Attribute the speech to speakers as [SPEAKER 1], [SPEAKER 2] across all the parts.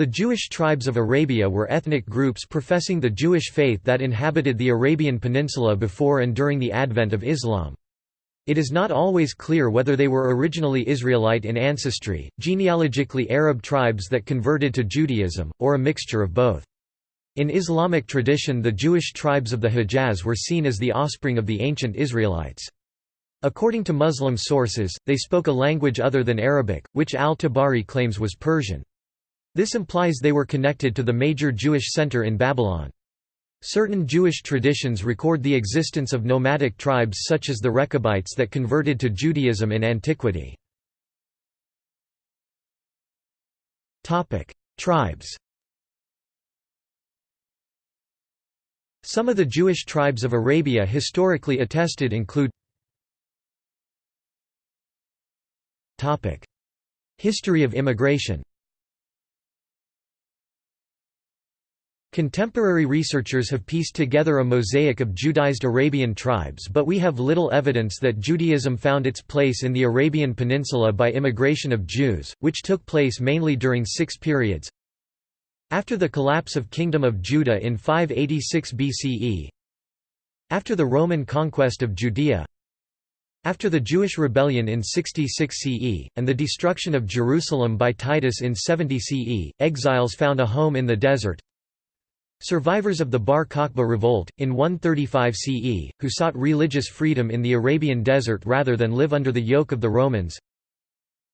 [SPEAKER 1] The Jewish tribes of Arabia were ethnic groups professing the Jewish faith that inhabited the Arabian Peninsula before and during the advent of Islam. It is not always clear whether they were originally Israelite in ancestry, genealogically Arab tribes that converted to Judaism, or a mixture of both. In Islamic tradition the Jewish tribes of the Hejaz were seen as the offspring of the ancient Israelites. According to Muslim sources, they spoke a language other than Arabic, which al-Tabari claims was Persian. This implies they were connected to the major Jewish center in Babylon. Certain Jewish traditions record the existence of nomadic tribes such as the Rechabites that converted to Judaism in antiquity. Tribes Some of the Jewish tribes of Arabia historically attested include History of immigration Contemporary researchers have pieced together a mosaic of Judaized Arabian tribes but we have little evidence that Judaism found its place in the Arabian Peninsula by immigration of Jews, which took place mainly during six periods. After the collapse of Kingdom of Judah in 586 BCE After the Roman conquest of Judea After the Jewish rebellion in 66 CE, and the destruction of Jerusalem by Titus in 70 CE, exiles found a home in the desert Survivors of the Bar Kokhba revolt, in 135 CE, who sought religious freedom in the Arabian desert rather than live under the yoke of the Romans.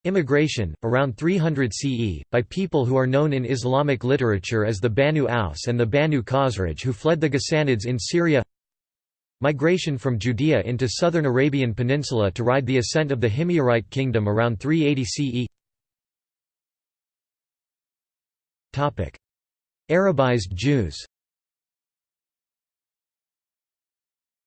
[SPEAKER 1] Immigration, around 300 CE, by people who are known in Islamic literature as the Banu Aus and the Banu Khazraj who fled the Ghassanids in Syria. Migration from Judea into southern Arabian Peninsula to ride the ascent of the Himyarite kingdom around 380 CE Arabized Jews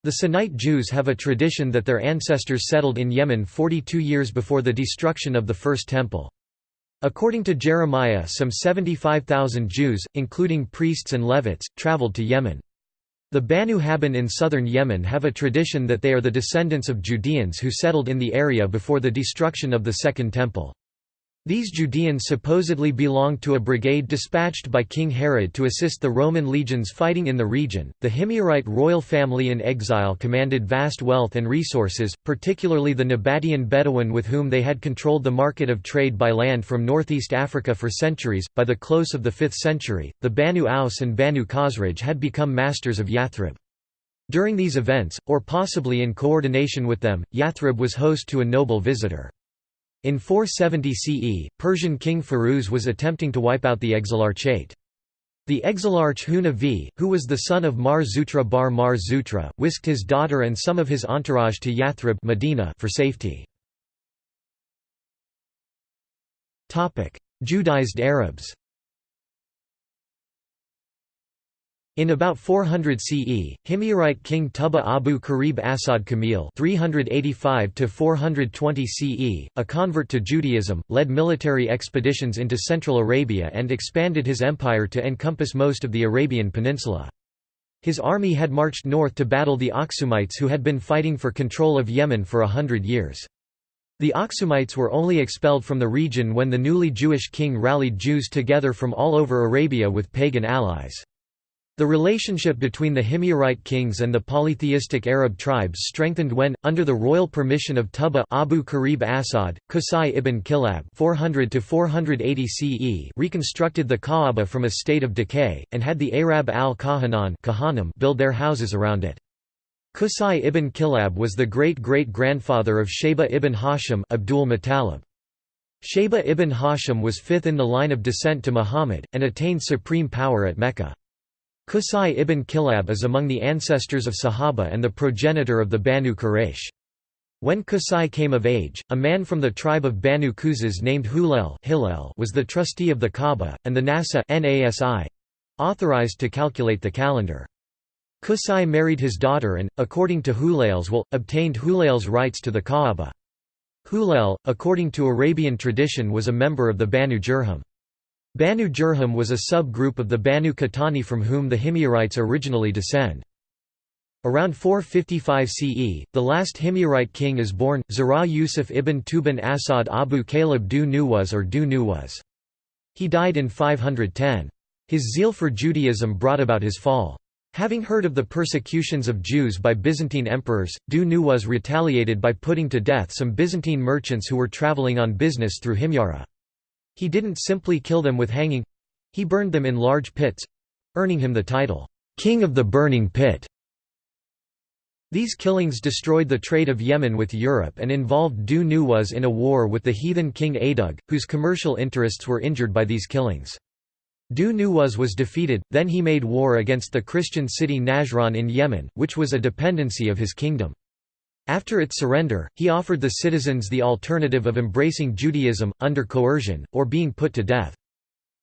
[SPEAKER 1] The Sanaite Jews have a tradition that their ancestors settled in Yemen 42 years before the destruction of the First Temple. According to Jeremiah some 75,000 Jews, including priests and Levites, traveled to Yemen. The Banu Habban in southern Yemen have a tradition that they are the descendants of Judeans who settled in the area before the destruction of the Second Temple. These Judeans supposedly belonged to a brigade dispatched by King Herod to assist the Roman legions fighting in the region. The Himyarite royal family in exile commanded vast wealth and resources, particularly the Nabatean Bedouin with whom they had controlled the market of trade by land from northeast Africa for centuries. By the close of the 5th century, the Banu Aus and Banu Khazraj had become masters of Yathrib. During these events, or possibly in coordination with them, Yathrib was host to a noble visitor. In 470 CE, Persian king Firuz was attempting to wipe out the exilarchate. The exilarch Huna V, who was the son of Mar Zutra bar Mar Zutra, whisked his daughter and some of his entourage to Yathrib Medina for safety. Judaized Arabs In about 400 CE, Himyarite king Tuba Abu Karib Asad Kamil (385–420 CE), a convert to Judaism, led military expeditions into Central Arabia and expanded his empire to encompass most of the Arabian Peninsula. His army had marched north to battle the Aksumites who had been fighting for control of Yemen for a hundred years. The Aksumites were only expelled from the region when the newly Jewish king rallied Jews together from all over Arabia with pagan allies. The relationship between the Himyarite kings and the polytheistic Arab tribes strengthened when, under the royal permission of Tuba Abu Karib Asad, Qusay ibn Kilab 400 CE reconstructed the Kaaba from a state of decay, and had the Arab al-Kahanan build their houses around it. Qusay ibn Kilab was the great-great-grandfather of Shayba ibn Hashim Abdul Muttalib. Shayba ibn Hashim was fifth in the line of descent to Muhammad, and attained supreme power at Mecca. Qusay ibn Kilab is among the ancestors of Sahaba and the progenitor of the Banu Quraysh. When Qusay came of age, a man from the tribe of Banu Quzaz named Hulel was the trustee of the Kaaba, and the Nasa authorized to calculate the calendar. Qusay married his daughter and, according to Hulel's will, obtained Hulel's rights to the Kaaba. Hulel, according to Arabian tradition was a member of the Banu Jurhum. Banu Jurhum was a sub-group of the Banu Qahtani from whom the Himyarites originally descend. Around 455 CE, the last Himyarite king is born, Zara Yusuf ibn Tuban Asad Abu Caleb du Nuwas or du Nuwas. He died in 510. His zeal for Judaism brought about his fall. Having heard of the persecutions of Jews by Byzantine emperors, Du Nuwas retaliated by putting to death some Byzantine merchants who were traveling on business through Himyara. He didn't simply kill them with hanging—he burned them in large pits—earning him the title, "'King of the Burning Pit'". These killings destroyed the trade of Yemen with Europe and involved Du Nuwas in a war with the heathen king Adug, whose commercial interests were injured by these killings. Du Nuwas was defeated, then he made war against the Christian city Najran in Yemen, which was a dependency of his kingdom. After its surrender, he offered the citizens the alternative of embracing Judaism, under coercion, or being put to death.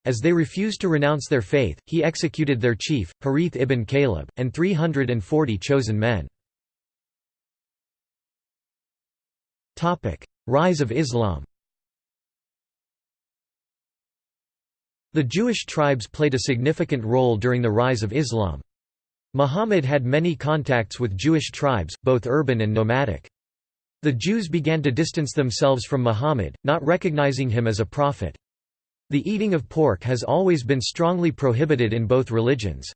[SPEAKER 1] As they refused to renounce their faith, he executed their chief, Harith ibn Caleb, and 340 chosen men. Rise of Islam The Jewish tribes played a significant role during the rise of Islam. Muhammad had many contacts with Jewish tribes, both urban and nomadic. The Jews began to distance themselves from Muhammad, not recognizing him as a prophet. The eating of pork has always been strongly prohibited in both religions.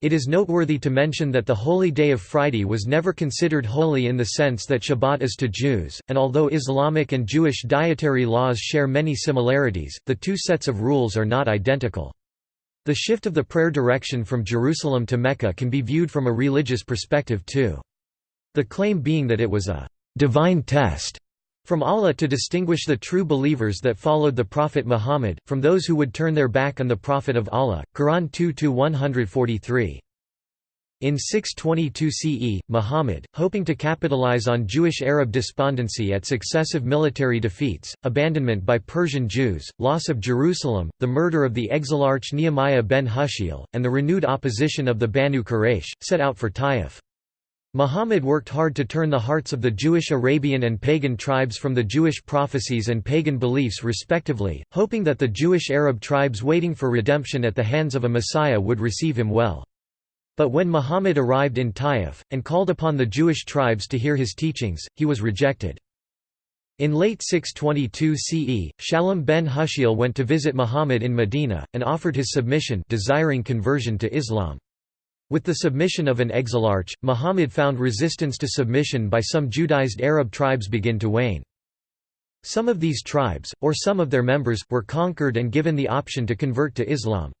[SPEAKER 1] It is noteworthy to mention that the holy day of Friday was never considered holy in the sense that Shabbat is to Jews, and although Islamic and Jewish dietary laws share many similarities, the two sets of rules are not identical. The shift of the prayer direction from Jerusalem to Mecca can be viewed from a religious perspective too. The claim being that it was a divine test from Allah to distinguish the true believers that followed the Prophet Muhammad, from those who would turn their back on the Prophet of Allah. Quran 2-143. In 622 CE, Muhammad, hoping to capitalize on Jewish-Arab despondency at successive military defeats, abandonment by Persian Jews, loss of Jerusalem, the murder of the exilarch Nehemiah ben Hushiel, and the renewed opposition of the Banu Quraysh, set out for Taif. Muhammad worked hard to turn the hearts of the Jewish Arabian and pagan tribes from the Jewish prophecies and pagan beliefs respectively, hoping that the Jewish Arab tribes waiting for redemption at the hands of a Messiah would receive him well. But when Muhammad arrived in Taif, and called upon the Jewish tribes to hear his teachings, he was rejected. In late 622 CE, Shalom ben Hushiel went to visit Muhammad in Medina, and offered his submission desiring conversion to Islam. With the submission of an exilarch, Muhammad found resistance to submission by some Judaized Arab tribes begin to wane. Some of these tribes, or some of their members, were conquered and given the option to convert to Islam.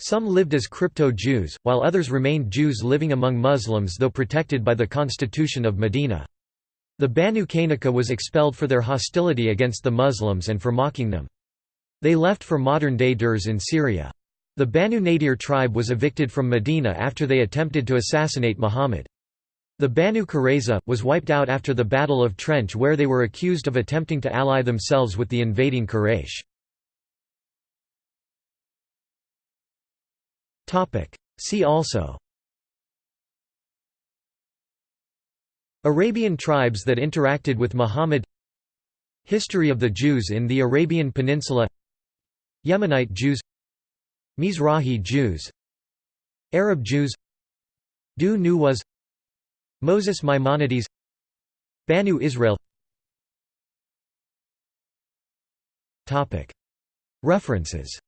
[SPEAKER 1] Some lived as crypto-Jews, while others remained Jews living among Muslims though protected by the constitution of Medina. The Banu Qaynuqa was expelled for their hostility against the Muslims and for mocking them. They left for modern-day Durs in Syria. The Banu Nadir tribe was evicted from Medina after they attempted to assassinate Muhammad. The Banu Qurayza, was wiped out after the Battle of Trench where they were accused of attempting to ally themselves with the invading Quraysh. See also. Arabian tribes that interacted with Muhammad. History of the Jews in the Arabian Peninsula. Yemenite Jews. Mizrahi Jews. Arab Jews. Du Nuwas. Moses Maimonides. Banu Israel. References